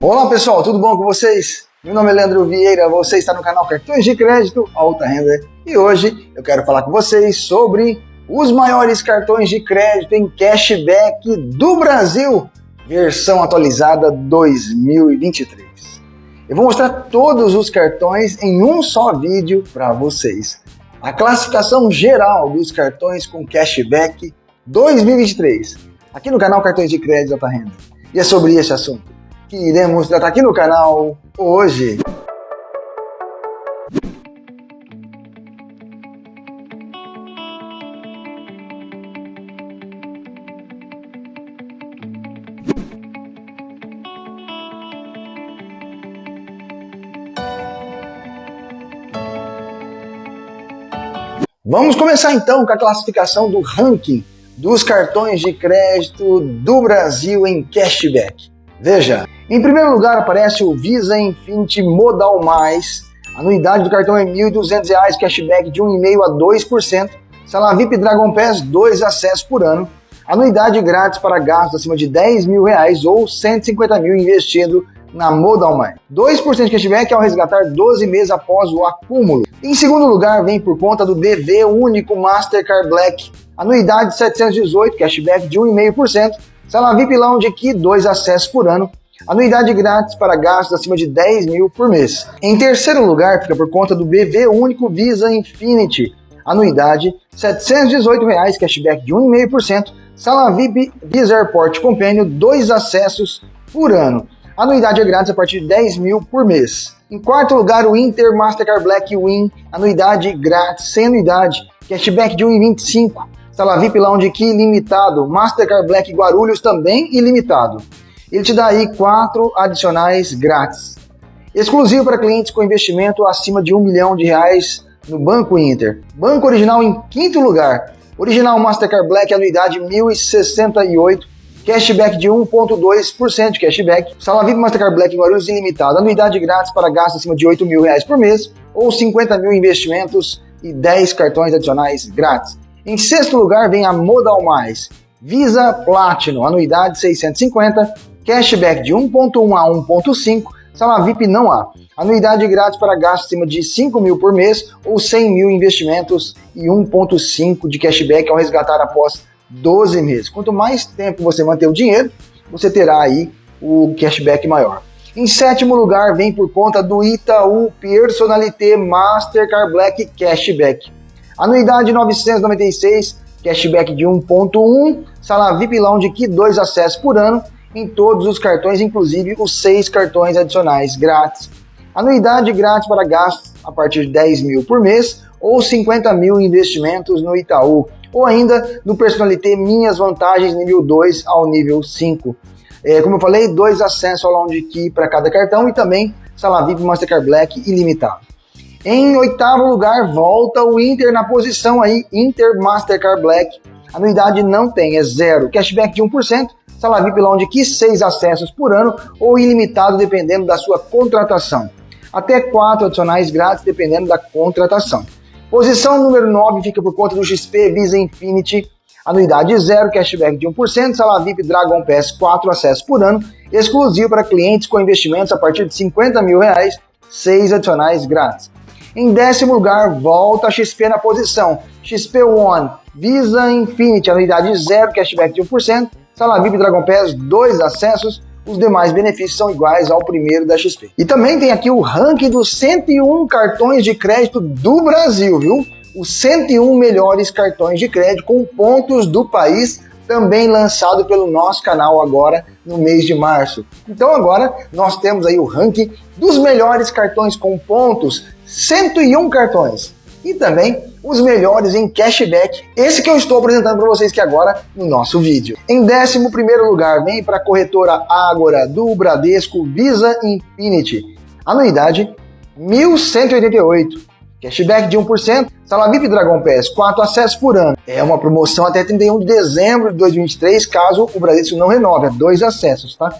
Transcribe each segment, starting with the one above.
Olá pessoal, tudo bom com vocês? Meu nome é Leandro Vieira, você está no canal Cartões de Crédito Alta Renda e hoje eu quero falar com vocês sobre os maiores cartões de crédito em cashback do Brasil, versão atualizada 2023. Eu vou mostrar todos os cartões em um só vídeo para vocês. A classificação geral dos cartões com cashback 2023, aqui no canal Cartões de Crédito Alta Renda. E é sobre esse assunto que iremos tratar aqui no canal hoje. Vamos começar então com a classificação do ranking dos cartões de crédito do Brasil em cashback. Veja, em primeiro lugar aparece o Visa Infinity Modal Mais. A anuidade do cartão é R$ 1.200, cashback de 1,5% a 2%. Sala VIP Dragon Pass, 2 acessos por ano. Anuidade grátis para gastos acima de 10 mil reais ou 150 mil investido na Modal Mais. 2% de cashback ao resgatar 12 meses após o acúmulo. Em segundo lugar, vem por conta do DV Único Mastercard Black. Anuidade 718, cashback de 1,5%. Sala VIP Lounge aqui, 2 acessos por ano. Anuidade grátis para gastos acima de 10 mil por mês. Em terceiro lugar, fica por conta do BV Único Visa Infinity. Anuidade 718 reais, cashback de 1,5%. Sala VIP Visa Airport Companion, dois acessos por ano. Anuidade é grátis a partir de 10 mil por mês. Em quarto lugar, o Inter Mastercard Black Win, anuidade grátis, sem anuidade, cashback de 1,25. Sala VIP Lounge Key limitado, Mastercard Black Guarulhos também ilimitado ele te dá aí quatro adicionais grátis. Exclusivo para clientes com investimento acima de um milhão de reais no Banco Inter. Banco Original em quinto lugar. Original Mastercard Black, anuidade 1.068, cashback de 1.2% de cashback. Sala VIP Mastercard Black Guarulhos ilimitado, anuidade grátis para gastos acima de 8 mil reais por mês ou 50 mil investimentos e 10 cartões adicionais grátis. Em sexto lugar vem a Modal Mais, Visa Platinum, anuidade 650, cashback de 1.1 a 1.5, sala VIP não há. Anuidade grátis para gastos acima de 5 mil por mês ou 100 mil investimentos e 1.5 de cashback ao resgatar após 12 meses. Quanto mais tempo você manter o dinheiro, você terá aí o cashback maior. Em sétimo lugar, vem por conta do Itaú Personalité Mastercard Black Cashback. Anuidade 996, cashback de 1.1, sala VIP Lounge aqui, dois acessos por ano em todos os cartões, inclusive os seis cartões adicionais grátis. Anuidade grátis para gastos a partir de 10 mil por mês ou 50 mil investimentos no Itaú, ou ainda no Personalité Minhas Vantagens nível 2 ao nível 5. É, como eu falei, dois acessos ao Lounge Key para cada cartão e também Sala VIP Mastercard Black ilimitado. Em oitavo lugar, volta o Inter na posição aí, Inter Mastercard Black. Anuidade não tem, é zero. Cashback de 1%, Sala VIP Lounge que 6 acessos por ano ou ilimitado dependendo da sua contratação. Até 4 adicionais grátis dependendo da contratação. Posição número 9 fica por conta do XP Visa Infinity, anuidade zero, cashback de 1%, sala VIP Dragon Pass 4 acessos por ano, exclusivo para clientes com investimentos a partir de 50 mil reais, 6 adicionais grátis. Em décimo lugar, volta a XP na posição, XP One, Visa Infinity, anuidade zero, cashback de 1%, Sala VIP Dragon Pass, dois acessos, os demais benefícios são iguais ao primeiro da XP. E também tem aqui o ranking dos 101 cartões de crédito do Brasil, viu? Os 101 melhores cartões de crédito com pontos do país, também lançado pelo nosso canal agora no mês de março. Então agora nós temos aí o ranking dos melhores cartões com pontos, 101 cartões. E também os melhores em cashback. Esse que eu estou apresentando para vocês aqui agora no nosso vídeo. Em 11 lugar, vem para a corretora Ágora do Bradesco Visa Infinity. Anuidade 1.188. Cashback de 1%, sala VIP Dragon Pass, 4 acessos por ano. É uma promoção até 31 de dezembro de 2023, caso o Bradesco não renove, é dois acessos, tá?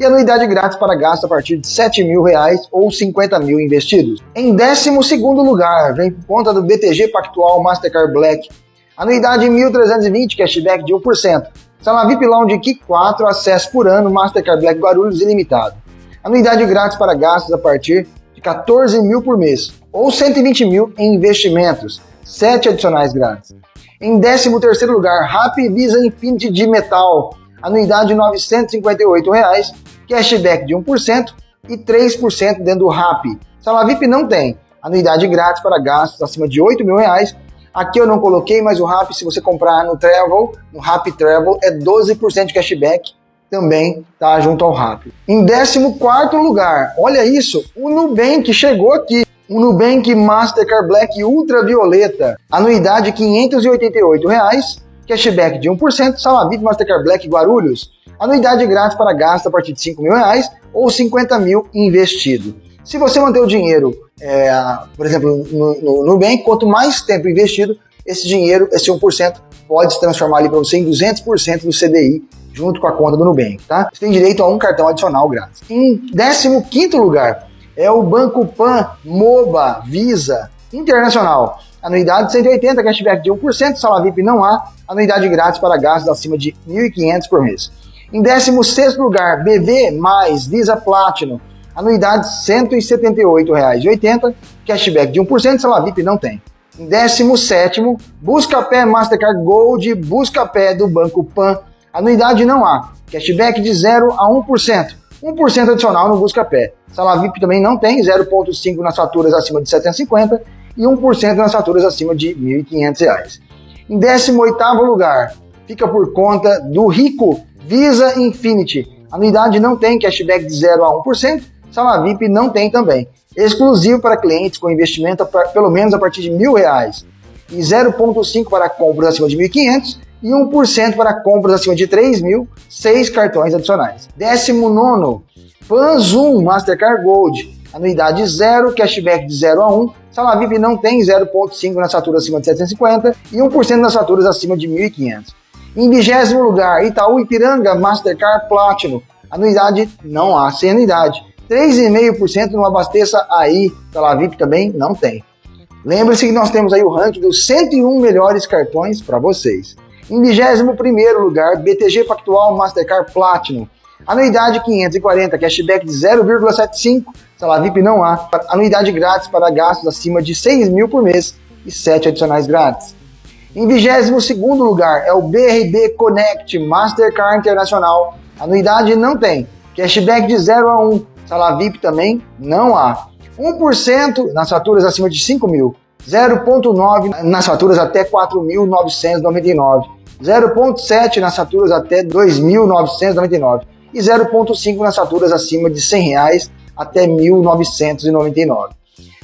E anuidade grátis para gasto a partir de 7 mil reais ou 50 mil investidos. Em 12 lugar, vem por conta do BTG Pactual Mastercard Black, anuidade 1.320, cashback de 1%. Sala VIP Lounge Key 4, acesso por ano, Mastercard Black Guarulhos ilimitado. Anuidade grátis para gastos a partir de 14 mil por mês, ou 120 mil em investimentos, 7 adicionais grátis. Em 13 terceiro lugar, Rappi Visa Infinity de Metal, anuidade 958 reais, cashback de 1% e 3% dentro do Rappi. Salavip não tem, anuidade grátis para gastos acima de 8 mil reais. Aqui eu não coloquei, mas o Rappi, se você comprar no Travel, no Rappi Travel, é 12% de cashback, também tá junto ao Rappi. Em 14 lugar, olha isso, o Nubank chegou aqui. O Nubank Mastercard Black Ultravioleta, anuidade 588 reais, cashback de 1%, Salavip Mastercard Black Guarulhos, anuidade grátis para gasto a partir de 5 mil reais ou 50 mil investido. Se você manter o dinheiro, é, por exemplo, no, Nubank, quanto mais tempo investido, esse dinheiro, esse 1%, pode se transformar ali para você em 200% do CDI junto com a conta do Nubank, tá? Você tem direito a um cartão adicional grátis. Em 15º lugar é o Banco Pan MOBA Visa Internacional. Anuidade 180, cashback de 1%, sala VIP não há, anuidade grátis para gastos acima de 1.500 por mês. Em 16º lugar, BV mais Visa Platinum, anuidade R$ 178,80, cashback de 1%, sala VIP não tem. Em 17º, Buscapé Mastercard Gold, Buscapé do Banco Pan, anuidade não há, cashback de 0 a 1%, 1% adicional no Buscapé. Sala VIP também não tem, 0,5% nas faturas acima de 750 e 1% nas faturas acima de R$ 1.500. Em 18º lugar, fica por conta do Rico Visa Infinity. Anuidade não tem cashback de 0 a 1%, Sala VIP não tem também. Exclusivo para clientes com investimento pra, pelo menos a partir de mil reais. E 0,5% para compras acima de 1.500 e 1% para compras acima de 3 mil, 6 cartões adicionais. 19 Panzoom Mastercard Gold, anuidade 0, cashback de 0 a 1, Sala VIP não tem 0,5 nas faturas acima de 750 e 1% nas faturas acima de 1.500. Em vigésimo lugar, Itaú Ipiranga Mastercard Platinum, anuidade não há, sem anuidade. 3,5% não abasteça aí, Sala VIP também não tem. Lembre-se que nós temos aí o ranking dos 101 melhores cartões para vocês. Em 21 lugar, BTG Pactual Mastercard Platinum. Anuidade 540, cashback de 0,75, salário VIP não há. Anuidade grátis para gastos acima de 6 mil por mês e 7 adicionais grátis. Em 22 lugar é o BRB Connect Mastercard Internacional. Anuidade não tem. Cashback de 0 a 1. Salário VIP também não há. 1% nas faturas acima de 5 mil. 0,9 nas faturas até 4.999. 0,7 nas faturas até 2.999 e 0,5 nas faturas acima de 100 reais até 1.999.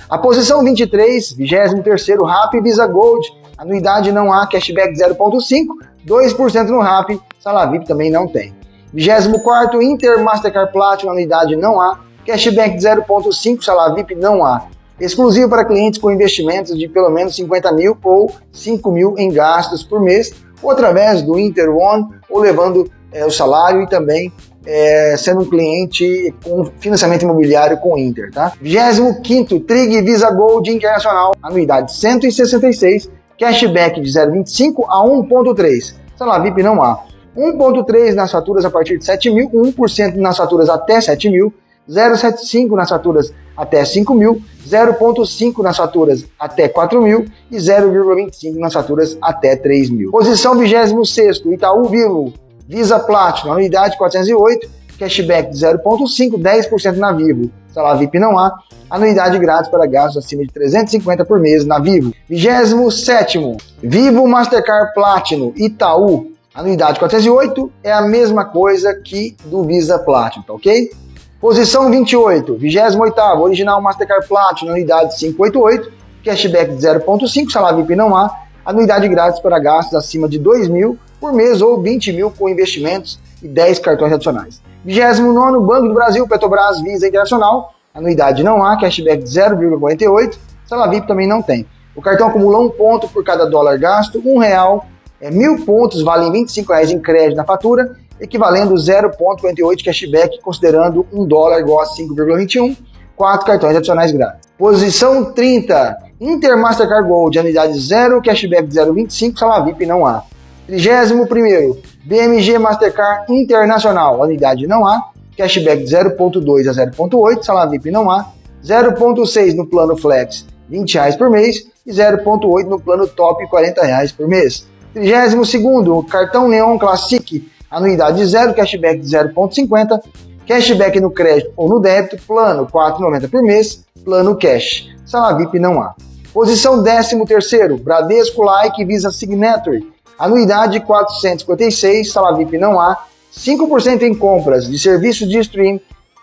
A posição 23, 23 RAP Visa Gold, anuidade não há, cashback 0,5, 2% no RAP, sala VIP também não tem. 24 Inter Mastercard Platinum, anuidade não há, cashback 0,5, sala VIP não há. Exclusivo para clientes com investimentos de pelo menos 50 mil ou 5 mil em gastos por mês, ou através do Inter One, ou levando é, o salário e também é, sendo um cliente com financiamento imobiliário com Inter, tá? 25º, Trig Visa Gold Internacional, anuidade 166, cashback de 0,25 a 1,3. Salário VIP não há. 1,3 nas faturas a partir de 7 mil, 1% nas faturas até 7 mil, 0,75 nas faturas até 5 mil, 0,5 nas faturas até 4 mil e 0,25 nas faturas até 3 mil. Posição 26 Itaú Vivo, Visa Platinum, anuidade 408, cashback de 0,5, 10% na Vivo. Salário VIP não há. Anuidade grátis para gastos acima de 350 por mês na Vivo. 27 Vivo Mastercard Platinum Itaú. Anuidade 408 é a mesma coisa que do Visa Platinum, tá ok? Posição 28, 28 Original Mastercard Platinum, anuidade 588, cashback de 0,5, salário VIP não há, anuidade grátis para gastos acima de 2 mil por mês ou 20 mil com investimentos e 10 cartões adicionais. 29 Banco do Brasil, Petrobras, Visa Internacional, anuidade não há, cashback de 0,48, salário VIP também não tem. O cartão acumula um ponto por cada dólar gasto, um real, é, mil pontos valem 25 reais em crédito na fatura, equivalendo 0,48 cashback, considerando um dólar igual a 5,21, quatro cartões adicionais grátis. Posição 30, Inter Mastercard Gold, anuidade 0, cashback de 0,25, salário VIP não há. 31º, BMG Mastercard Internacional, unidade não há, cashback de 0.2 a 0.8, salário VIP não há, 0.6 no plano Flex, 20 reais por mês, e 0.8 no plano Top, 40 reais por mês. 32 cartão Neon Classic, anuidade zero, cashback de 0.50, cashback no crédito ou no débito, plano 4,90 por mês, plano cash. Sala VIP não há. Posição 13 terceiro, Bradesco Like Visa Signature, anuidade 456, sala VIP não há, 5% em compras de serviços de stream,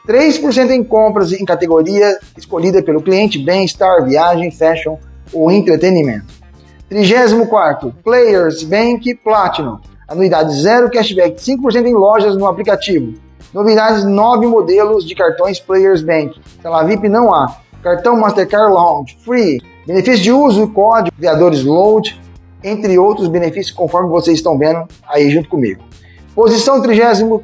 3% em compras em categoria escolhida pelo cliente, bem-estar, viagem, fashion ou entretenimento. 34 Players Bank Platinum, anuidade zero cashback, 5% em lojas no aplicativo. Novidades, 9 modelos de cartões Players Bank. Tela VIP não há. Cartão Mastercard Lounge, free. Benefício de uso, código, criadores load, entre outros benefícios conforme vocês estão vendo aí junto comigo. Posição 35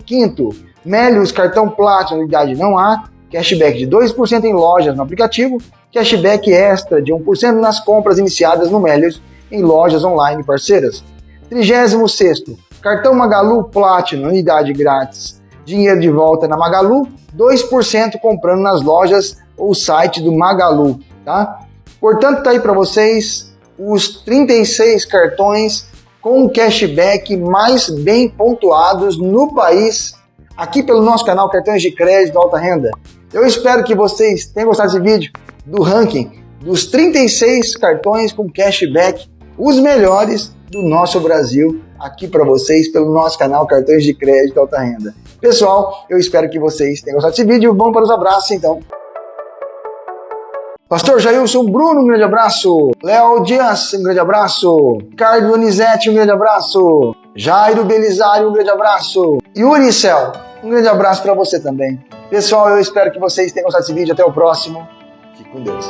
Melius Cartão Platinum, unidade não há. Cashback de 2% em lojas no aplicativo. Cashback extra de 1% nas compras iniciadas no Melius em lojas online parceiras. 36 Cartão Magalu Platinum, unidade grátis. Dinheiro de volta na Magalu, 2% comprando nas lojas ou site do Magalu, tá? Portanto, tá aí para vocês os 36 cartões com cashback mais bem pontuados no país, aqui pelo nosso canal Cartões de Crédito Alta Renda. Eu espero que vocês tenham gostado desse vídeo do ranking dos 36 cartões com cashback, os melhores do nosso Brasil, aqui para vocês pelo nosso canal Cartões de Crédito Alta Renda. Pessoal, eu espero que vocês tenham gostado desse vídeo. Vamos para os abraços então. Pastor Jailson Bruno, um grande abraço. Léo Dias, um grande abraço. Ricardo Donizete, um grande abraço. Jairo Belisário, um grande abraço. Yuri Cel, um grande abraço para você também. Pessoal, eu espero que vocês tenham gostado desse vídeo. Até o próximo. Fique com Deus.